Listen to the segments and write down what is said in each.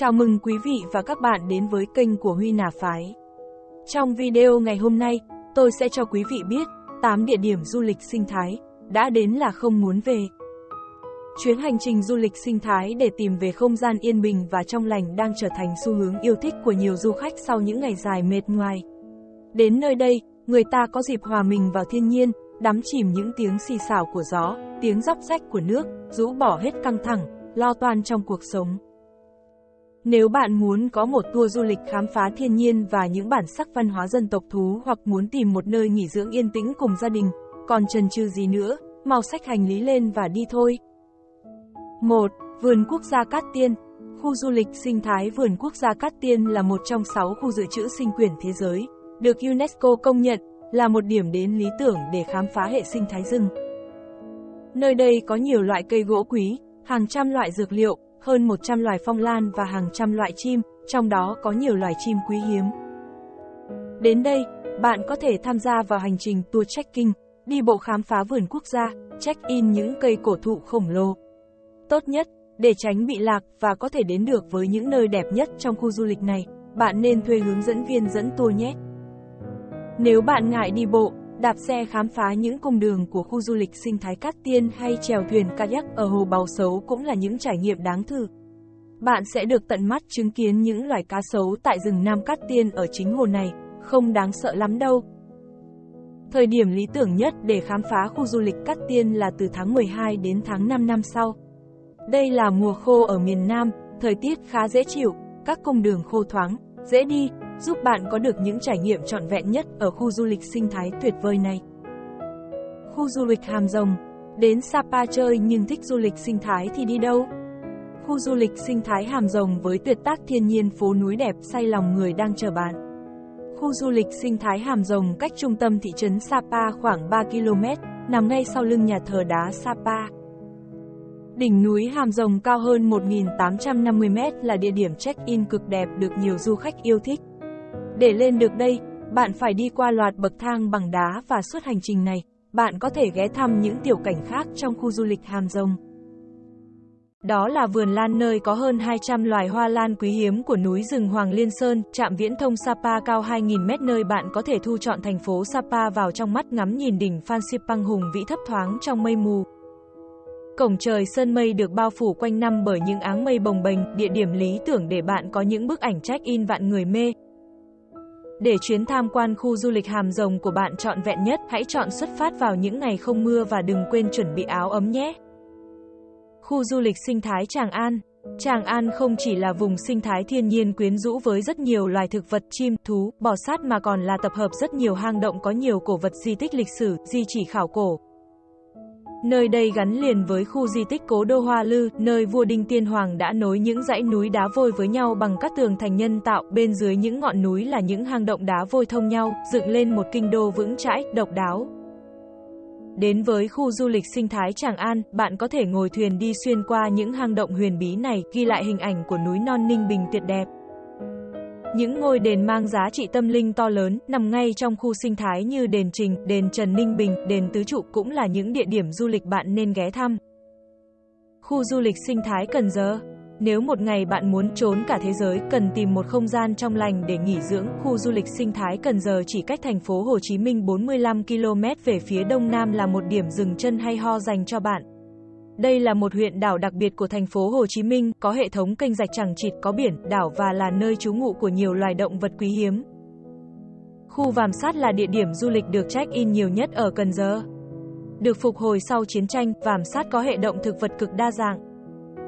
Chào mừng quý vị và các bạn đến với kênh của Huy Nà Phái. Trong video ngày hôm nay, tôi sẽ cho quý vị biết 8 địa điểm du lịch sinh thái đã đến là không muốn về. Chuyến hành trình du lịch sinh thái để tìm về không gian yên bình và trong lành đang trở thành xu hướng yêu thích của nhiều du khách sau những ngày dài mệt ngoài. Đến nơi đây, người ta có dịp hòa mình vào thiên nhiên, đắm chìm những tiếng xì xào của gió, tiếng róc rách của nước, rũ bỏ hết căng thẳng, lo toan trong cuộc sống. Nếu bạn muốn có một tour du lịch khám phá thiên nhiên và những bản sắc văn hóa dân tộc thú hoặc muốn tìm một nơi nghỉ dưỡng yên tĩnh cùng gia đình, còn chần chừ gì nữa, mau sách hành lý lên và đi thôi. 1. Vườn Quốc gia Cát Tiên Khu du lịch sinh thái Vườn Quốc gia Cát Tiên là một trong 6 khu dự trữ sinh quyển thế giới, được UNESCO công nhận là một điểm đến lý tưởng để khám phá hệ sinh thái rừng. Nơi đây có nhiều loại cây gỗ quý, hàng trăm loại dược liệu, hơn 100 loài phong lan và hàng trăm loại chim, trong đó có nhiều loài chim quý hiếm. Đến đây, bạn có thể tham gia vào hành trình tour trekking, đi bộ khám phá vườn quốc gia, check-in những cây cổ thụ khổng lồ. Tốt nhất, để tránh bị lạc và có thể đến được với những nơi đẹp nhất trong khu du lịch này, bạn nên thuê hướng dẫn viên dẫn tour nhé. Nếu bạn ngại đi bộ, đạp xe khám phá những cung đường của khu du lịch sinh thái Cát Tiên hay chèo thuyền kayak ở hồ Bào Sấu cũng là những trải nghiệm đáng thử. Bạn sẽ được tận mắt chứng kiến những loài cá sấu tại rừng Nam Cát Tiên ở chính hồ này, không đáng sợ lắm đâu. Thời điểm lý tưởng nhất để khám phá khu du lịch Cát Tiên là từ tháng 12 đến tháng 5 năm sau. Đây là mùa khô ở miền Nam, thời tiết khá dễ chịu, các cung đường khô thoáng, dễ đi, giúp bạn có được những trải nghiệm trọn vẹn nhất ở khu du lịch sinh thái tuyệt vời này. Khu du lịch Hàm Rồng Đến Sapa chơi nhưng thích du lịch sinh thái thì đi đâu? Khu du lịch sinh thái Hàm Rồng với tuyệt tác thiên nhiên phố núi đẹp say lòng người đang chờ bạn. Khu du lịch sinh thái Hàm Rồng cách trung tâm thị trấn Sapa khoảng 3 km, nằm ngay sau lưng nhà thờ đá Sapa. Đỉnh núi Hàm Rồng cao hơn 1.850m là địa điểm check-in cực đẹp được nhiều du khách yêu thích. Để lên được đây, bạn phải đi qua loạt bậc thang bằng đá và suốt hành trình này, bạn có thể ghé thăm những tiểu cảnh khác trong khu du lịch Hàm Rồng. Đó là vườn lan nơi có hơn 200 loài hoa lan quý hiếm của núi rừng Hoàng Liên Sơn, trạm viễn thông Sapa cao 2.000 mét nơi bạn có thể thu chọn thành phố Sapa vào trong mắt ngắm nhìn đỉnh Phan Xipang hùng vĩ thấp thoáng trong mây mù. Cổng trời sơn mây được bao phủ quanh năm bởi những áng mây bồng bềnh, địa điểm lý tưởng để bạn có những bức ảnh check-in vạn người mê. Để chuyến tham quan khu du lịch Hàm Rồng của bạn trọn vẹn nhất, hãy chọn xuất phát vào những ngày không mưa và đừng quên chuẩn bị áo ấm nhé. Khu du lịch sinh thái Tràng An Tràng An không chỉ là vùng sinh thái thiên nhiên quyến rũ với rất nhiều loài thực vật, chim, thú, bò sát mà còn là tập hợp rất nhiều hang động có nhiều cổ vật di tích lịch sử, di chỉ khảo cổ. Nơi đây gắn liền với khu di tích cố đô Hoa Lư, nơi vua Đinh Tiên Hoàng đã nối những dãy núi đá vôi với nhau bằng các tường thành nhân tạo, bên dưới những ngọn núi là những hang động đá vôi thông nhau, dựng lên một kinh đô vững chãi, độc đáo. Đến với khu du lịch sinh thái Tràng An, bạn có thể ngồi thuyền đi xuyên qua những hang động huyền bí này, ghi lại hình ảnh của núi non Ninh Bình tuyệt đẹp. Những ngôi đền mang giá trị tâm linh to lớn, nằm ngay trong khu sinh thái như đền Trình, đền Trần Ninh Bình, đền Tứ Trụ cũng là những địa điểm du lịch bạn nên ghé thăm. Khu du lịch sinh thái Cần Giờ Nếu một ngày bạn muốn trốn cả thế giới, cần tìm một không gian trong lành để nghỉ dưỡng, khu du lịch sinh thái Cần Giờ chỉ cách thành phố Hồ Chí Minh 45 km về phía đông nam là một điểm dừng chân hay ho dành cho bạn. Đây là một huyện đảo đặc biệt của thành phố Hồ Chí Minh, có hệ thống kênh rạch chẳng chịt, có biển, đảo và là nơi trú ngụ của nhiều loài động vật quý hiếm. Khu Vàm Sát là địa điểm du lịch được check-in nhiều nhất ở Cần Giờ. Được phục hồi sau chiến tranh, Vàm Sát có hệ động thực vật cực đa dạng.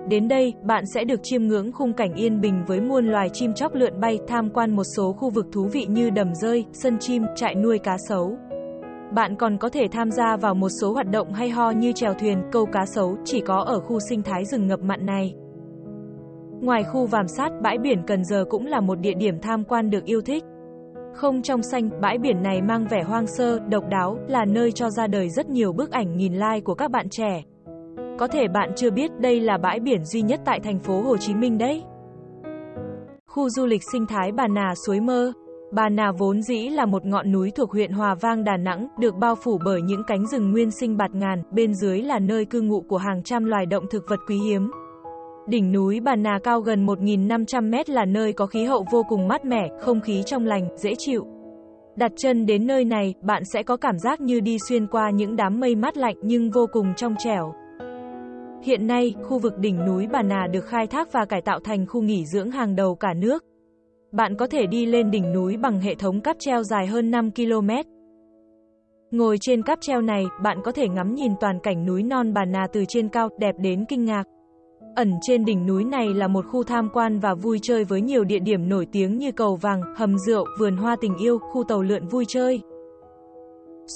Đến đây, bạn sẽ được chiêm ngưỡng khung cảnh yên bình với muôn loài chim chóc lượn bay, tham quan một số khu vực thú vị như đầm rơi, sân chim, trại nuôi cá sấu. Bạn còn có thể tham gia vào một số hoạt động hay ho như chèo thuyền, câu cá sấu, chỉ có ở khu sinh thái rừng ngập mặn này. Ngoài khu Vàm Sát, bãi biển Cần Giờ cũng là một địa điểm tham quan được yêu thích. Không trong xanh, bãi biển này mang vẻ hoang sơ, độc đáo, là nơi cho ra đời rất nhiều bức ảnh nghìn like của các bạn trẻ. Có thể bạn chưa biết đây là bãi biển duy nhất tại thành phố Hồ Chí Minh đấy. Khu du lịch sinh thái Bà Nà Suối Mơ Bà Nà vốn dĩ là một ngọn núi thuộc huyện Hòa Vang Đà Nẵng, được bao phủ bởi những cánh rừng nguyên sinh bạt ngàn, bên dưới là nơi cư ngụ của hàng trăm loài động thực vật quý hiếm. Đỉnh núi Bà Nà cao gần 1.500 mét là nơi có khí hậu vô cùng mát mẻ, không khí trong lành, dễ chịu. Đặt chân đến nơi này, bạn sẽ có cảm giác như đi xuyên qua những đám mây mát lạnh nhưng vô cùng trong trẻo. Hiện nay, khu vực đỉnh núi Bà Nà được khai thác và cải tạo thành khu nghỉ dưỡng hàng đầu cả nước. Bạn có thể đi lên đỉnh núi bằng hệ thống cáp treo dài hơn 5 km. Ngồi trên cáp treo này, bạn có thể ngắm nhìn toàn cảnh núi non Bà Nà từ trên cao, đẹp đến kinh ngạc. Ẩn trên đỉnh núi này là một khu tham quan và vui chơi với nhiều địa điểm nổi tiếng như cầu vàng, hầm rượu, vườn hoa tình yêu, khu tàu lượn vui chơi.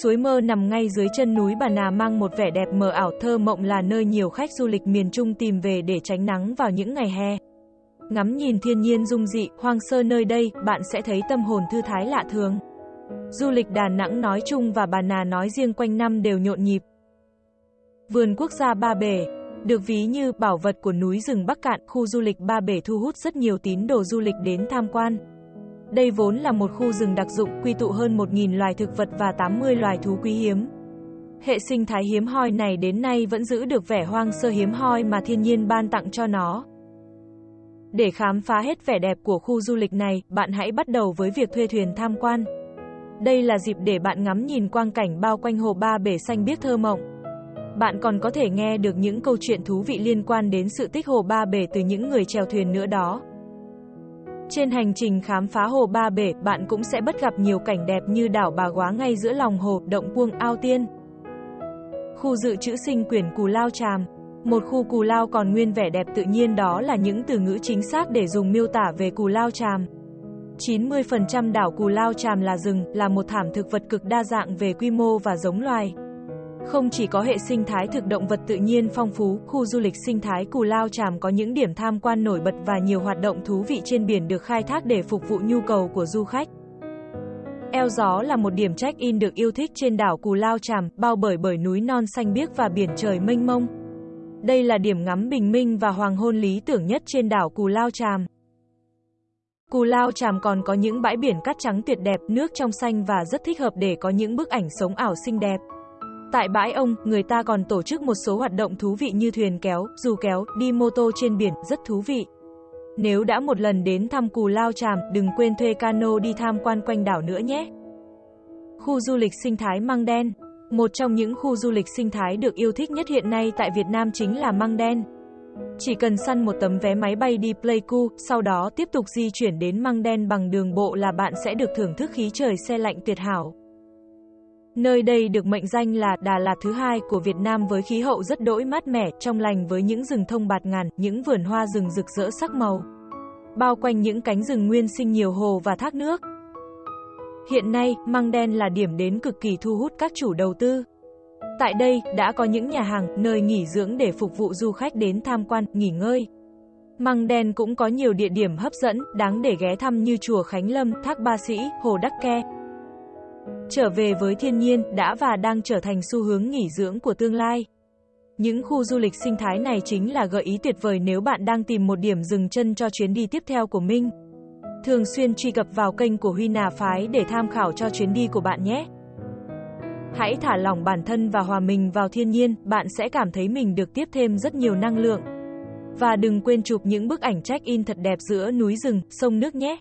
Suối mơ nằm ngay dưới chân núi Bà Nà mang một vẻ đẹp mờ ảo thơ mộng là nơi nhiều khách du lịch miền Trung tìm về để tránh nắng vào những ngày hè. Ngắm nhìn thiên nhiên dung dị, hoang sơ nơi đây, bạn sẽ thấy tâm hồn thư thái lạ thường. Du lịch Đà Nẵng nói chung và Bà Nà nói riêng quanh năm đều nhộn nhịp. Vườn quốc gia Ba Bể được ví như bảo vật của núi rừng Bắc Cạn, khu du lịch Ba Bể thu hút rất nhiều tín đồ du lịch đến tham quan. Đây vốn là một khu rừng đặc dụng quy tụ hơn 1.000 loài thực vật và 80 loài thú quý hiếm. Hệ sinh thái hiếm hoi này đến nay vẫn giữ được vẻ hoang sơ hiếm hoi mà thiên nhiên ban tặng cho nó. Để khám phá hết vẻ đẹp của khu du lịch này, bạn hãy bắt đầu với việc thuê thuyền tham quan. Đây là dịp để bạn ngắm nhìn quang cảnh bao quanh hồ Ba Bể xanh biếc thơ mộng. Bạn còn có thể nghe được những câu chuyện thú vị liên quan đến sự tích hồ Ba Bể từ những người chèo thuyền nữa đó. Trên hành trình khám phá hồ Ba Bể, bạn cũng sẽ bắt gặp nhiều cảnh đẹp như đảo Bà Quá ngay giữa lòng hồ, động Puông, Ao Tiên. Khu dự trữ sinh quyển Cù Lao Tràm một khu Cù Lao còn nguyên vẻ đẹp tự nhiên đó là những từ ngữ chính xác để dùng miêu tả về Cù Lao Tràm. 90% đảo Cù Lao Tràm là rừng, là một thảm thực vật cực đa dạng về quy mô và giống loài. Không chỉ có hệ sinh thái thực động vật tự nhiên phong phú, khu du lịch sinh thái Cù Lao Tràm có những điểm tham quan nổi bật và nhiều hoạt động thú vị trên biển được khai thác để phục vụ nhu cầu của du khách. Eo Gió là một điểm check-in được yêu thích trên đảo Cù Lao Tràm, bao bởi bởi núi non xanh biếc và biển trời mênh mông. Đây là điểm ngắm bình minh và hoàng hôn lý tưởng nhất trên đảo Cù Lao Tràm. Cù Lao Tràm còn có những bãi biển cát trắng tuyệt đẹp, nước trong xanh và rất thích hợp để có những bức ảnh sống ảo xinh đẹp. Tại bãi ông, người ta còn tổ chức một số hoạt động thú vị như thuyền kéo, dù kéo, đi mô tô trên biển, rất thú vị. Nếu đã một lần đến thăm Cù Lao Tràm, đừng quên thuê cano đi tham quan quanh đảo nữa nhé. Khu du lịch sinh thái Măng Đen một trong những khu du lịch sinh thái được yêu thích nhất hiện nay tại Việt Nam chính là Măng Đen. Chỉ cần săn một tấm vé máy bay đi Pleiku, sau đó tiếp tục di chuyển đến Măng Đen bằng đường bộ là bạn sẽ được thưởng thức khí trời xe lạnh tuyệt hảo. Nơi đây được mệnh danh là Đà Lạt thứ hai của Việt Nam với khí hậu rất đỗi mát mẻ, trong lành với những rừng thông bạt ngàn, những vườn hoa rừng rực rỡ sắc màu. Bao quanh những cánh rừng nguyên sinh nhiều hồ và thác nước. Hiện nay, Măng Đen là điểm đến cực kỳ thu hút các chủ đầu tư. Tại đây, đã có những nhà hàng, nơi nghỉ dưỡng để phục vụ du khách đến tham quan, nghỉ ngơi. Măng Đen cũng có nhiều địa điểm hấp dẫn, đáng để ghé thăm như chùa Khánh Lâm, Thác Ba Sĩ, Hồ Đắc Ke. Trở về với thiên nhiên đã và đang trở thành xu hướng nghỉ dưỡng của tương lai. Những khu du lịch sinh thái này chính là gợi ý tuyệt vời nếu bạn đang tìm một điểm dừng chân cho chuyến đi tiếp theo của mình. Thường xuyên truy cập vào kênh của Huy Nà Phái để tham khảo cho chuyến đi của bạn nhé. Hãy thả lỏng bản thân và hòa mình vào thiên nhiên, bạn sẽ cảm thấy mình được tiếp thêm rất nhiều năng lượng. Và đừng quên chụp những bức ảnh check-in thật đẹp giữa núi rừng, sông nước nhé.